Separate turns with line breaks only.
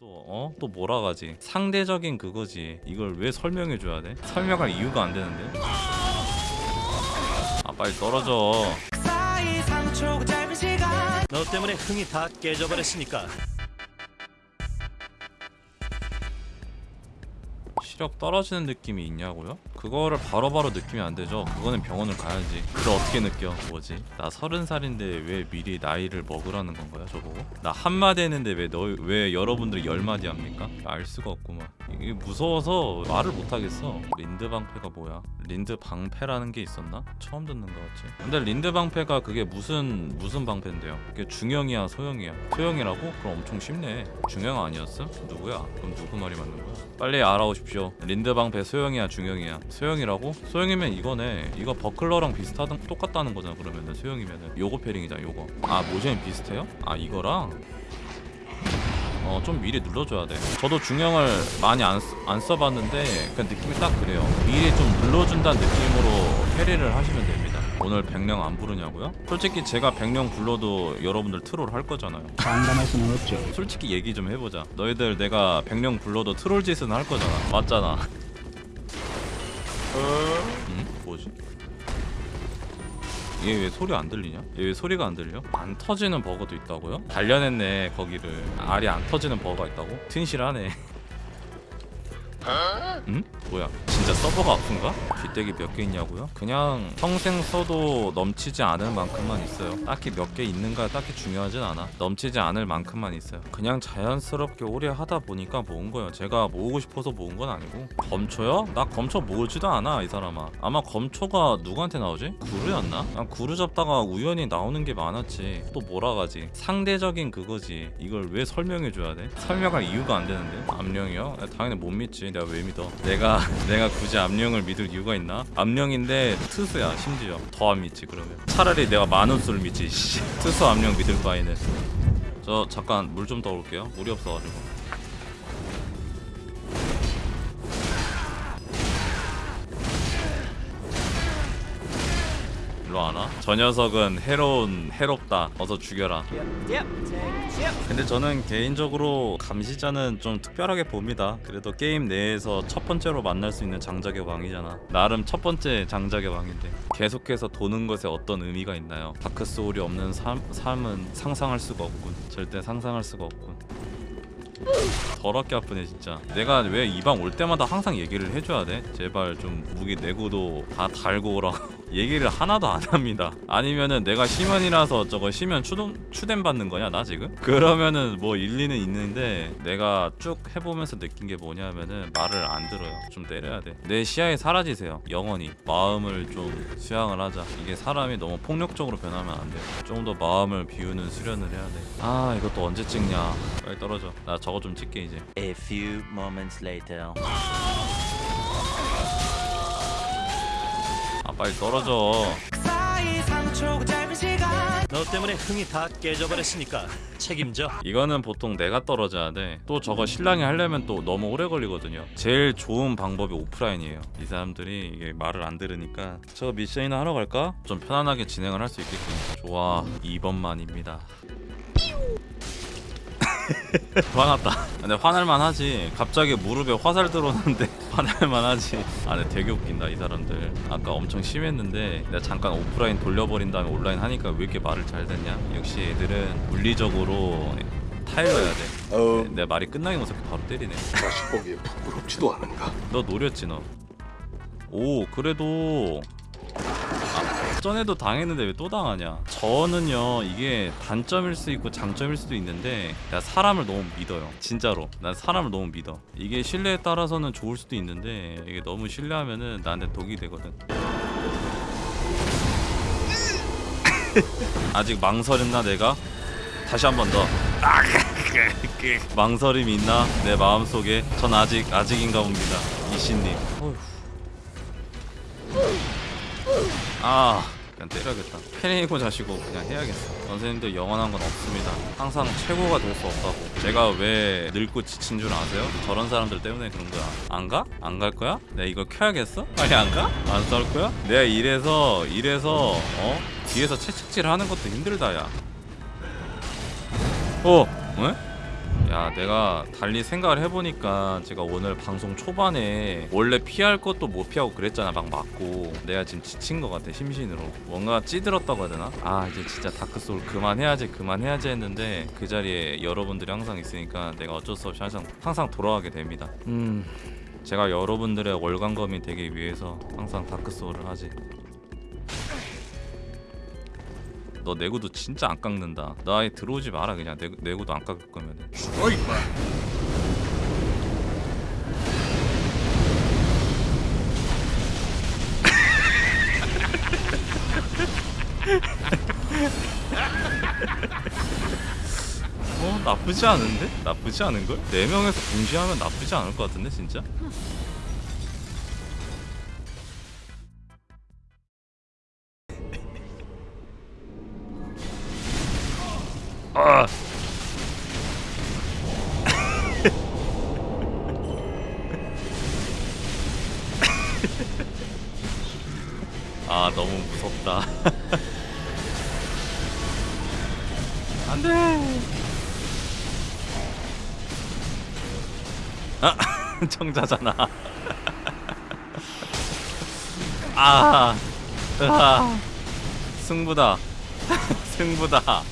또 어? 또 몰아가지 상대적인 그거지 이걸 왜 설명해줘야 돼? 설명할 이유가 안 되는데 아 빨리 떨어져
사이 3초 짧은 시간
너 때문에 흥이 다 깨져버렸으니까
시력 떨어지는 느낌이 있냐고요? 그거를 바로 바로 느끼면 안 되죠 그거는 병원을 가야지 그걸 어떻게 느껴 뭐지? 나 서른 살인데 왜 미리 나이를 먹으라는 건가요 저보고? 나 한마디 했는데 왜 너 왜 여러분들이 열마디 합니까? 알 수가 없구만 이게 무서워서 말을 못하겠어 린드 방패가 뭐야? 린드 방패라는 게 있었나? 처음 듣는 거 같지 근데 린드 방패가 그게 무슨 무슨 방패인데요? 그게 중형이야 소형이야? 소형이라고? 그럼 엄청 쉽네 중형 아니었음? 누구야? 그럼 누구 말이 맞는 거야? 빨리 알아오십시오 린드 방패 소형이야 중형이야 소형이라고? 소형이면 이거네. 이거 buckler랑 비슷하던 똑같다는 거잖아 그러면은. 소형이면은. 요거 parrying이잖아 요거. 아 모션이 비슷해요? 아 이거랑? 어 좀 미리 눌러줘야 돼. 저도 중형을 많이 안, 쓰- 안 써봤는데 그냥 느낌이 딱 그래요. 미리 좀 눌러준다는 느낌으로 carry를 하시면 됩니다. 오늘 백령 안 부르냐고요? 솔직히 제가 백령 불러도 여러분들 트롤 할 거잖아요.
장담할 수는 없죠.
솔직히 얘기 좀 해보자. 너희들 내가 백령 불러도 트롤 짓은 할 거잖아. 맞잖아 응? 뭐지? 얘 왜 소리 안 들리냐? 얘 왜 소리가 안 들려? 안 터지는 버거도 있다고요? 단련했네 거기를 알이 안 터지는 버거가 있다고? 튼실하네 응? 뭐야 진짜 서버가 아픈가? 뒷대기 몇 개 있냐고요? 그냥 평생 써도 넘치지 않을 만큼만 있어요 딱히 몇 개 있는가 딱히 중요하진 않아 넘치지 않을 만큼만 있어요 그냥 자연스럽게 오래 하다 보니까 모은 거예요 제가 모으고 싶어서 모은 건 아니고 검초요? 나 검초 모으지도 않아 이 사람아 아마 검초가 누구한테 나오지? 구르였나? 난 구르 잡다가 우연히 나오는 게 많았지 또 몰아가지 상대적인 그거지 이걸 왜 설명해줘야 돼? 설명할 이유가 안 되는데 암령이요? 야, 당연히 못 믿지 내가 왜 믿어? 내가 내가 굳이 암령을 믿을 이유가 있나? 암령인데 트수야 심지어. 더 안 믿지 그러면. 차라리 내가 만원수를 믿지 씨. 트수 암령 믿을 바에는. 저 잠깐 물 좀 떠 올게요. 물이 없어가지고 저 녀석은 해로운 해롭다 어서 죽여라 근데 저는 개인적으로 감시자는 좀 특별하게 봅니다. 그래도 게임 내에서 첫 번째로 만날 수 있는 장작의 왕이잖아. 나름 첫 번째 장작의 왕인데 계속해서 도는 것에 어떤 의미가 있나요? 다크 소울이 없는 삶, 삶은 상상할 수가 없군. 절대 상상할 수가 없군. 더럽게 아프네 진짜. 내가 왜 이 방 올 때마다 항상 얘기를 해줘야 돼? 제발 좀 무기 내구도 다 달고 오라고. 얘기를 하나도 안 합니다. 아니면은 내가 심연이라서 저거 심연 추동, 추댐 받는 거냐 나 지금? 그러면은 뭐 일리는 있는데 내가 쭉 해보면서 느낀 게 뭐냐면은 말을 안 들어요. 좀 때려야 돼내 시야에 사라지세요 영원히. 마음을 좀 수양을 하자. 이게 사람이 너무 폭력적으로 변하면 안돼좀 더 마음을 비우는 수련을 해야 돼아 이것도 언제 찍냐? 빨리 떨어져. 나저 거 좀 찍게 이제.
A few moments later.
아 빨리 떨어져.
사이 3초 짧은 시간
너 때문에 흥이 다 깨져버렸으니까 책임져.
이거는 보통 내가 떨어져야 돼또 저거 신랑이 하려면 또 너무 오래 걸리거든요. 제일 좋은 방법이 오프라인이에요. 이 사람들이 이게 말을 안 들으니까. 저 미션이나 하러 갈까? 좀 편안하게 진행을 할 수 있게끔. 좋아. 2번만입니다 화났다. 근데 화날만 하지. 갑자기 무릎에 화살 들어오는데 화날만 하지. 아 근데 되게 웃긴다 이 사람들. 아까 엄청 심했는데 내가 잠깐 오프라인 돌려버린 다음에 온라인 하니까 왜 이렇게 말을 잘 듣냐? 역시 애들은 물리적으로 타일러야 돼.
어,
내 말이 끝나기 모습 바로 때리네.
자식 보기에 부끄럽지도 않은가?
너 노렸지 너. 오 그래도 아, 전에도 당했는데 왜 또 당하냐? 저는요 이게 단점일 수 있고 장점일 수도 있는데 나 사람을 너무 믿어요. 진짜로 난 사람을 너무 믿어. 이게 신뢰에 따라서는 좋을 수도 있는데 이게 너무 신뢰하면은 나한테 독이 되거든. 아직 망설였나 내가? 다시 한 번 더. 망설임이 있나 내 마음속에 전 아직 아직인가 봅니다 이신님 아 그냥 때려야겠다 패링이고 자시고 그냥 해야겠어 선생님들 영원한 건 없습니다 항상 최고가 될 수 없다고 제가 왜 늙고 지친 줄 아세요? 저런 사람들 때문에 그런 거야 안 가? 안 갈 거야? 내가 이거 켜야겠어? 빨리 안 가? 안 싸울 거야? 내가 이래서 이래서 어? 뒤에서 채찍질 하는 것도 힘들다 야 어? 왜? 야 내가 달리 생각을 해보니까 제가 오늘 방송 초반에 원래 피할 것도 못 피하고 그랬잖아 막 맞고. 내가 지금 지친 것 같아 심신으로. 뭔가 찌들었다고 해야 되나? 아 이제 진짜 다크소울 그만해야지 그만해야지 했는데 그 자리에 여러분들이 항상 있으니까 내가 어쩔 수 없이 항상 항상 돌아가게 됩니다. 음 제가 여러분들의 월간검이 되기 위해서 항상 다크소울을 하지 너 내구도 진짜 안 깎는다 나 아예 들어오지 마라 그냥 내, 내구도 안 깎을 거면은
죽어 임마.
어 나쁘지 않은데? 나쁘지 않은걸? 4명에서 동시에 하면 나쁘지 않을 것 같은데 진짜? 아! 아 너무 무섭다. 안돼! 아 청자잖아. 아, 아 승부다. 승부다